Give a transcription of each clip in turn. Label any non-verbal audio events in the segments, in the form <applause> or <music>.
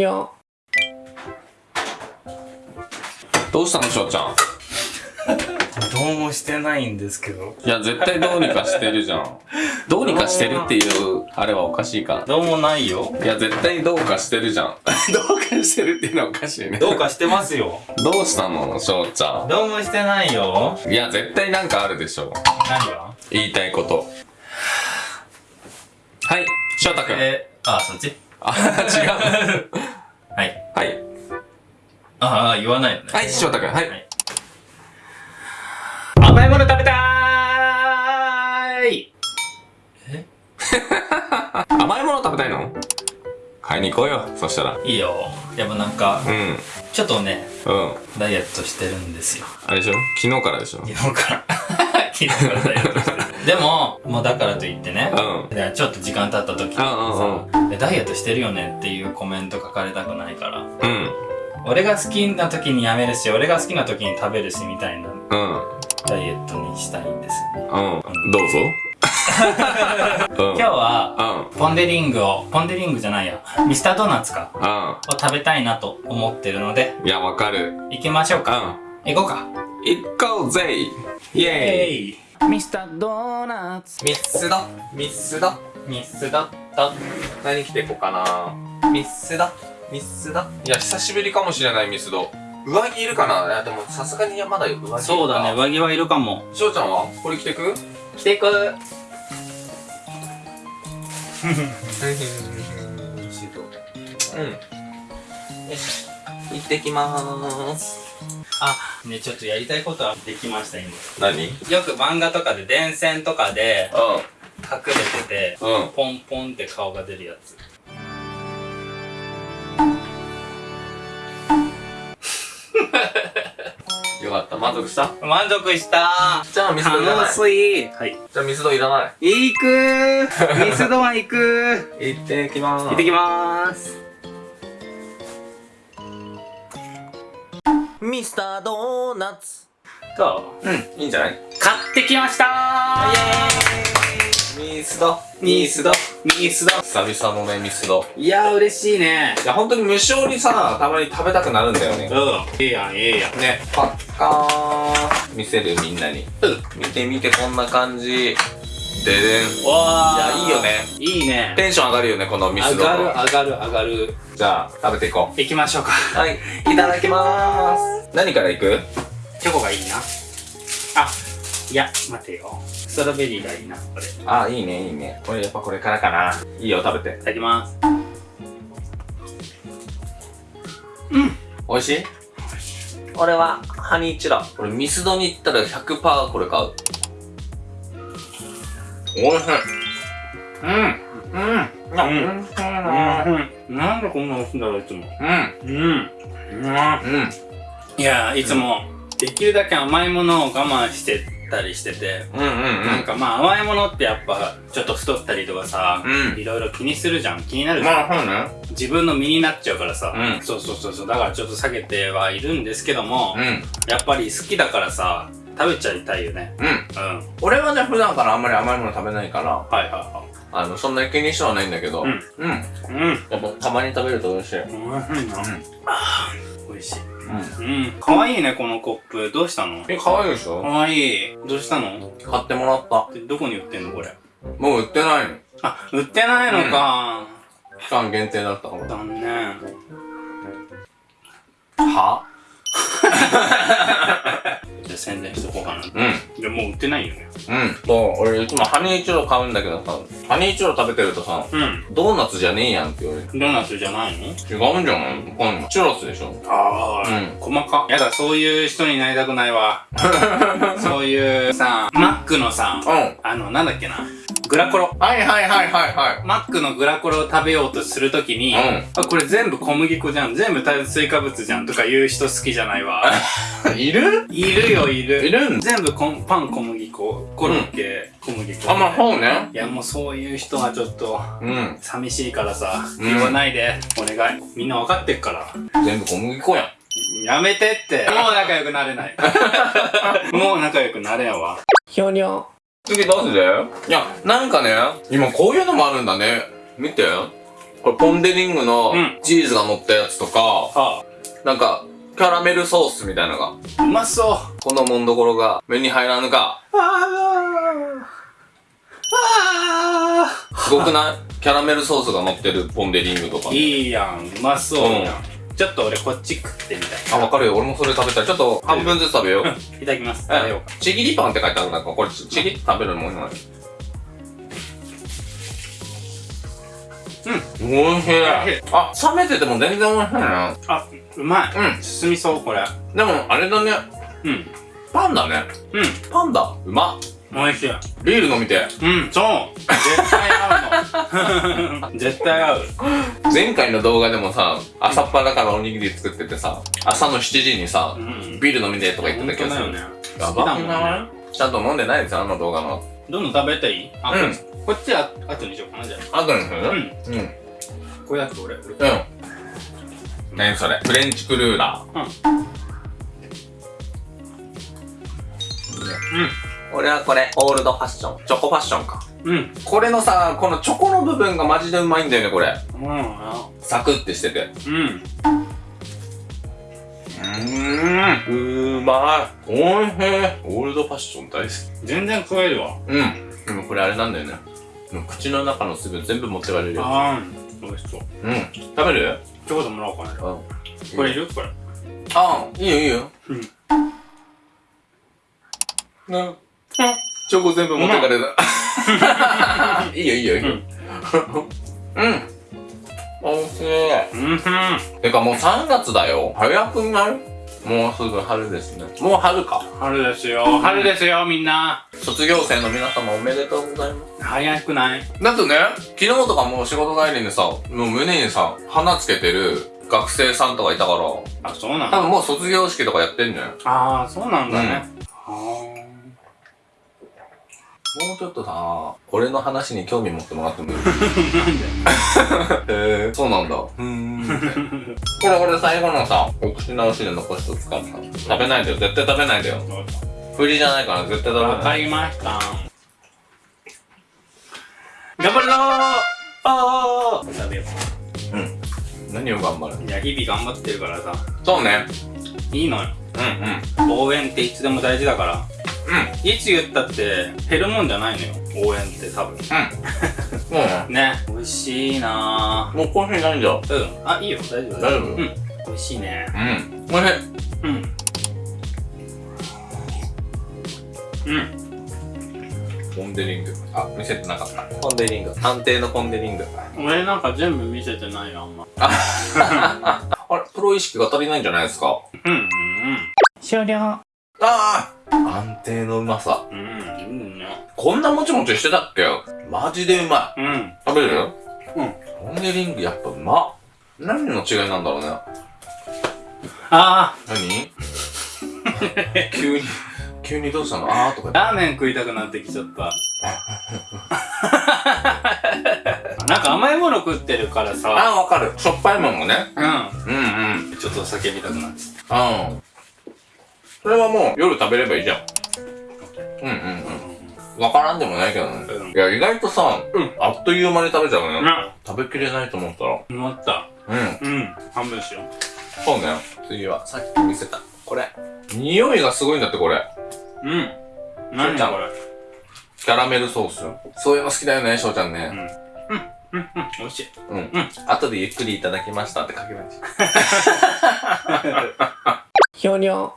にょどうしたのしょうちゃん？どうもしてないんですけど。いや絶対どうにかしてるじゃん。<laughs> どうにかしてるっていうあれはおかしいか。どうもないよ。いや絶対どうかしてるじゃん。<laughs> どうかしてるっていうのはおかしいね。どうかしてますよ。どうしたの？しょうちゃどうもしてないよ。んいや絶対なんかあるでしょ。何が？言いたいこと。はい翔太くんえー、あ、そっち。あ違うはい。はいああ、言わないよね。はい翔太くんはい、はい甘いもの食べたーいえ？<laughs> 甘いもの食べたいの？買いに行こうよそしたらいいよ。やっぱなんか、うんちょっとね、うんダイエットしてるんですよ。あれでしょ？昨日からでしょ？昨日から。<laughs> 昨日からダイエットしてる。でも、もうだからといってね、うん。でちょっと時間経った時にさ、うんうんでダイエットしてるよねっていうコメント書かれたくないから、うん。俺が好きな時にやめるし、俺が好きな時に食べるしみたいなうん。ダイエットにしたいんですよね。うん。どうぞ。<laughs> うん。今日は、うん。ポンデリングを、ポンデリングじゃないや、ミスタードーナツか、うを食べたいなと思ってるので、んいやわかる。行きましょうか。うん。行こうか。行こうぜ。イエーイ。イミスタードーナツ。ミスド。ミスド。ミスド。と、何着てこうかな。ミスド。ミスド。いや久しぶりかもしれないミスド。上着いるかな。いやでもさすがにまだ上着いるか。そうだね、上着はいるかも。しょうちゃんは？これ着てく？着てく。うん。よし。行ってきまーすあ、ね、ちょっとやりたいことはできました、今。何？よく漫画とかで電線とかでう隠れてて、んうん。ポンポンって顔が出るやつ。<laughs> よかった。満足した？満足した。じゃあミスドいらない。楽しい。はい。じゃあミスドいらない。行くー。ミスドは行く行ってきまーす。行ってきまーすミスタードーナツ。と、う？んいいんじゃない？買ってきました！ーミスド。ミスド。ミスド。久々のねミスド。いやー嬉しいね。いや本当に無償にさたまに食べたくなるんだよね。うん。ええやん、ええやん。ねパッカー。ン見せるみんなに。見てみてこんな感じででんいわやいいよね。いいね。テンション上がるよねこのミスド上がる、上がる、上がる。じゃあ食べていこ行きましょうか。うはい。いただきまーす。何からいく？チョコがいいな。あ、いや、待てよ。ストロベリーがいいな、これ。いあいいねいいね。これやっぱこれからかな。いいよ食べて。ただきます。美味しい？俺はハニーチラ。俺ミスドに行ったら100%これ買うおいしい。うん。うん。うんうんうん。なんでこんな美味しいんだろう、いつも。うん。うん。うん。うんいや、いつも、できるだけ甘いものを我慢してたりしてて、うんうんなんかまあ甘いものってやっぱちょっと太ったりとかさ、うん。いろいろ気にするじゃん。気になるじゃん、まあそうね。自分の身になっちゃうからさ、うん。そうそうそうそう。だからちょっと下げてはいるんですけども、うん。やっぱり好きだからさ食べちゃいたいよね。うん。うん。はい俺はね普段からあんまり甘いもの食べないからはいはあのそんなに気にしてはないんだけど。うん。うん。いうん。やっぱたまに食べると美味しいおいしいな、あー美味しい。うん。うん。かわいいねこのコップ。どうしたの？え可愛いでしかょ？わいい。どうしたの？買ってもらった。でどこに売ってんのこれ？もう売ってないの。あ売ってないのか、期間限定だったから。残念。は？<laughs> 宣伝しとこうかな。うん。でもう売ってないよね。うん。そう。俺いつもハニーチュロ買うんだけどさハニーチュロ食べてるとさうん。ドーナツじゃねえやんって言われる。ドーナツじゃないの？違うんじゃないわかんない。チュロスでしょ。ああ、うん。細か。やだそういう人になりたくないわ。<laughs> そういうさマックのさうん。あのなんだっけなグラコロ。はいはいはいはいはマックのグラコロを食べようとするときに、うん。あこれ全部小麦粉じゃん。全部炭水化物じゃんとか言う人好きじゃないわ。い <laughs> いる？いるよいる。いるん？全部こんパン小麦粉。コロッケ、小麦粉。あまあそうね。いやもうそういう人はちょっとうん。寂しいからさ、うん。言わないで。お願い。みんな分かってっから。全部小麦粉やん。やめてって。もう仲良くなれない。<laughs> もう仲良くなれんわ。ひょにょ次どうするいやなんかね今こういうのもあるんだね。見て。これポンデリングのうん。チーズが乗ったやつとか、あなんか、キャラメルソースみたいなのが、うまそう。このもんどころが目に入らぬか。すごくない？キャラメルソースが乗ってるポンデリングとか。いいやん。うまそうやん、ちょっと俺こっち食ってみたあ、わかるよ。俺もそれ食べたい。ちょっと半分ずつ食べよう。い <laughs> いただきます食べようかちぎりパンって書いてあるなんか、これちちぎって食べるもんじゃないうん。おいしい。あ、冷めてても全然おいしいな。あうまいうん。進みそうこれでも、あれだね。うんパンだね。うんパンだ。うまっ。美味しいビール飲みて。うんそう。<laughs> 絶対合う。の絶対合う。前回の動画でもさ、朝っぱらからおにぎり作っててさ、朝の7時にさう、ん。ビール飲みてとか言ってた気がする。本当だよね。やばくない？ね。ちゃんと飲んでないですよ、あの動画の。どんどん食べていい？あ、うん。こっちこっちあ後にしようかなじゃあ。あとにする？うん。うん。これだって俺俺。うん。何それ？フレンチクルーラー。うん俺はこれ、オールドファッション。チョコファッションか。うんうんこれのさ、このチョコの部分がマジでうまいんだよね、これ。うんあサクってしてて。うんうーん。うまい。おいしい。オールドファッション大好き。全然食えるわうん。でもこれあれなんだよね。口の中の水分全部持ってかれるよ。あー美味しそううん。食べる？ちょこっともらおうかなうん。これいる？これああ、いいよいいよ。うんな、チョコ全部持ってかれた。<laughs> いいよいいよいいよ。うん。おいしい。うんてかもう3月だよ。早くない？もうすぐ春ですね。もう春か。春ですよ春ですよみんな卒業生の皆様おめでとうございます。早くない？だってね、昨日とかもう仕事帰りにさ、もう胸にさ、花つけてる学生さんとかいたから、あそうなの多分もう卒業式とかやってんじゃん。ああそうなんだねあもうちょっとさ、俺の話に興味持ってもらってもいい？ーなんで？へ <laughs> え、そうなんだ。うーん。これ俺最後のさ、お口直しで残しとくからさ。食べないでよ。絶対食べないでよ。振りじゃないから絶対食べわかない。りました頑張るぞーあー食べよ何を頑張る？ういや日々頑張ってるからさそうね。いいのようんうん。応援っていつでも大事だからいつ言ったって減るもんじゃないのよ応援って多分。うん。<laughs> もうね。ね。美味しいな。もうコーヒーないんだう。ん。あいいよ。大丈夫。大丈夫？うん。美味しいね。うん。おいしい。うん。うん。ポンデリング。あ、見せてなかった。ポンデリング。安定のポンデリング。俺なんか全部見せてないよあんま。あれ、プロ意識が足りないんじゃないですか？うんうん。終了ああ安定のうまさ。うんうんねこんなもちもちしてたっけマジでうまい。うん食べる？うんポンデリングやっぱうまっ。何の違いなんだろうね。あ何？<laughs> 急に、急にどうしたの？あーとかーラーメン食いたくなってきちゃった <laughs> なんか甘いもの食ってるからさあー、わかる。しょっぱいもんもね。ううんうん。んちょっと叫びたくなってうん。それはもう夜食べればいいじゃん。うんうんうん。わからんでもないけどね。うんいや、意外とさ、うんあっという間に食べちゃうね。な食べきれないと思ったら。思ったうん。うん半分しよそうね。次は、さっき見せた。これ。匂いがすごいんだって、これ。ううん何ちゃんこれキャラメルソース。そういうの好きだよね、翔ちゃんね。うんうんうんうん美味しいうん。うん後でゆっくりいただきましたって書けばいいし。<laughs> ひょにょ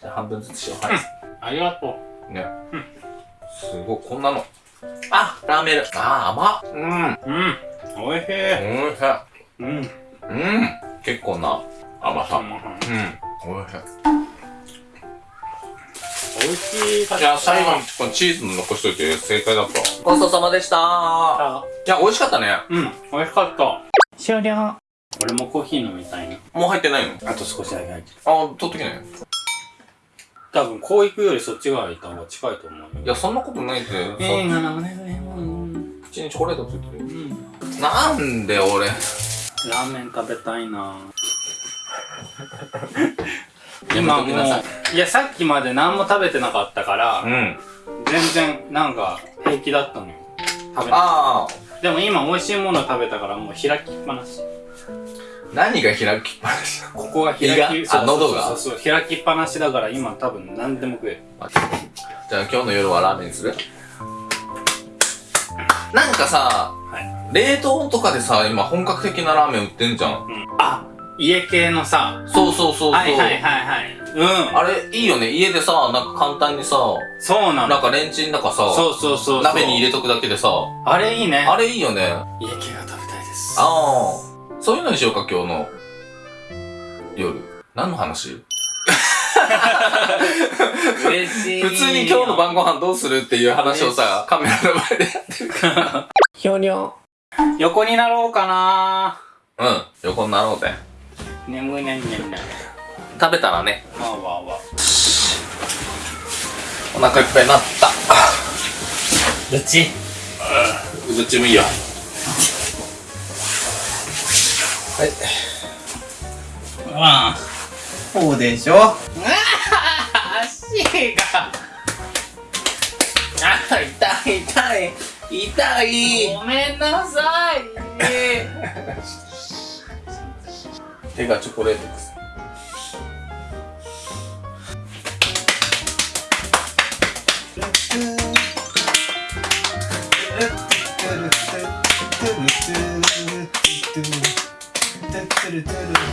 じゃあ半分ずつしよう。はい。ありがとね。うんすごい、こんなの。あ、ラーメン。あー、甘っ。うん。ううん美味しいおいしい。うんうん。結構な甘さ。うん。おいしい。美味しいいや、最後にこのチーズの残しといて正解だった。ごちそうさまでしたあいや、美味しかったね。うん美味しかった終了俺もコーヒー飲みたいなもう入ってないの？あと少しだけ入ってるあ、取ってきなよ。多分こう行くよりそっち側行った方が近いと思うよいや、そんなことないって。えー、なるほどねうん口にチョコレートついてる。うんなんで俺。ラーメン食べたいな <laughs> 今もういいやさっきまで何も食べてなかったからうん。全然なんか平気だったのよ食べなああ、でも今美味しいもの食べたからもう開きっぱなし。何が開きっぱなしなの？ここが開胃が？き、あ喉がそうそうそう、開きっぱなしだから今多分何でも食える。じゃあ今日の夜はラーメンにする？なんかさ、は冷凍とかでさ、今本格的なラーメン売ってんじゃん。あ、家系のさ、そうそうそうそう。はいはいはいはい。うん。あれ、いいよね。家でさ、なんか簡単にさ、そうなの。なんかレンチンだかさ、そうそうそうそう。鍋に入れとくだけでさ、あれいいね。あれいいよね。家系が食べたいです。ああ。そういうのにしようか、今日の夜。何の話？嬉しい。普通に今日の晩ご飯どうするっていう話をさ、カメラの前でやってるから。ひょにょ。横になろうかなうん、横になろうぜ。眠いねんねんねん。食べたらね、わわわ。お腹いっぱいになった。どっちどっちもいいよ。はい。ああ。そうでしょ？足が。あ、痛い痛い。痛い。ごめんなさい。手がチョコレートです。do do do do.